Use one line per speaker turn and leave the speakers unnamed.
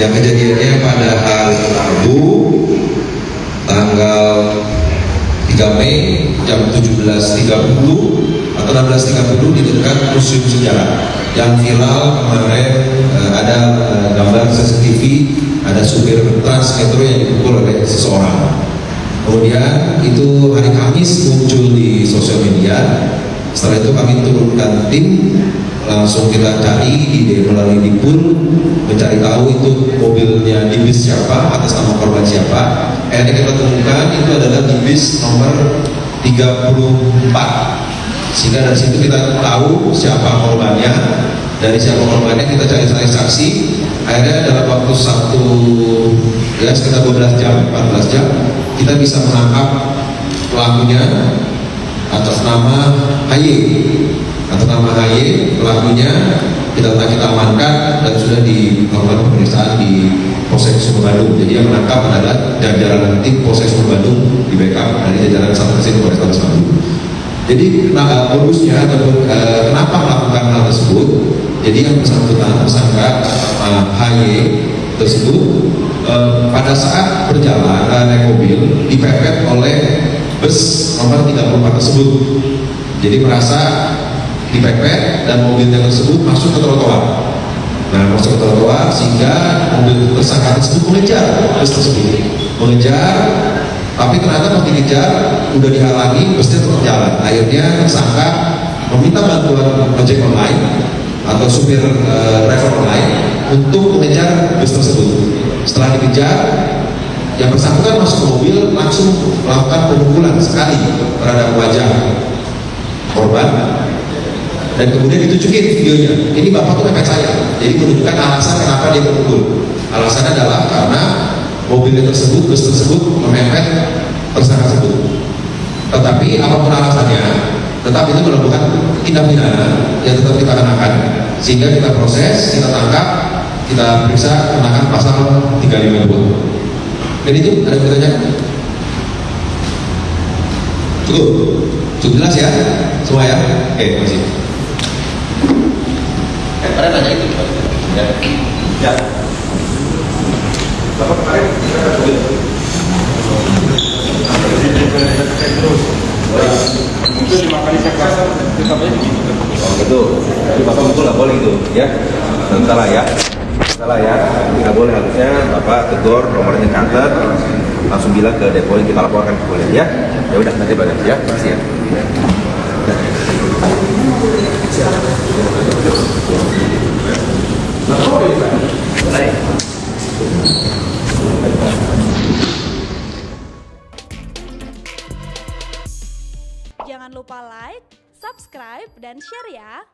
yang kejadiannya pada hari Rabu tanggal 3 Mei jam 17.30 atau 16.30 di dekat Museum Sejarah. Yang viral kemarin eh, ada eh, gambar CCTV ada supir trans metro yang dipukul oleh seseorang. Kemudian itu hari Kamis muncul di sosial media. Setelah itu kami turunkan tim langsung kita cari di melalui Dipun mencari tahu itu mobilnya di siapa atas nama korban siapa. Akhirnya kita temukan itu adalah di bis nomor 34 sehingga dari situ kita tahu siapa korbannya. Dari siapa korbannya kita cari-cari saksi akhirnya dalam waktu satu ya sekitar 12 jam 14 jam kita bisa menangkap pelakunya atas nama HY atas nama HY pelakunya kita kita amankan dan sudah dilakukan pemeriksaan di Polsek Sumber Bandung jadi yang menangkap adalah jajaran tim Polsek Sumber Bandung di backup dari jajaran Satreskrim Polres Bandung jadi nah, modusnya ataupun uh, kenapa melakukan hal tersebut? Jadi yang bersangkutan tersangka uh, HY tersebut uh, pada saat berjalan uh, naik mobil dipepet oleh bus nomor 34 tersebut. Jadi merasa dipepet dan mobilnya tersebut masuk ke trotoar. Nah, masuk ke trotoar sehingga mobil tersangka tersebut mengejar bus tersebut, mengejar tapi ternyata pas dikejar udah dihalangi busnya tetap jalan. Akhirnya tersangka meminta bantuan ojek online atau supir e, driver online untuk mengejar bus tersebut. Setelah dikejar yang bersangkutan masuk mobil langsung melakukan pemukulan sekali terhadap wajah dan kemudian ditunjukin videonya ini bapak tuh mepet saya jadi menunjukkan alasan kenapa dia terpukul alasannya adalah karena mobil tersebut, bus tersebut memepet tersangka tersebut. Tetapi apa pun alasannya, tetap itu melakukan tindak pidana yang tetap kita kenakan. Sehingga kita proses, kita tangkap, kita periksa kenakan pasal 352. Dan itu ada bertanya? Cukup? Cukup jelas ya? Semua ya? Oke, masih.
Pada tanya itu. Ya. Ya. Bapak kemarin kita. Mungkin lima kali saya kasar, tetapnya begitu.
Oh gitu. Tapi bapak betul nggak boleh gitu, ya? Dan salah ya. Salah ya. Tidak boleh harusnya bapak tegur, nomornya catat, langsung bilang ke depo yang kita laporkan ke polisi ya. Ya udah nanti balik ya. Kasih ya.
Jangan lupa like, subscribe, dan share ya.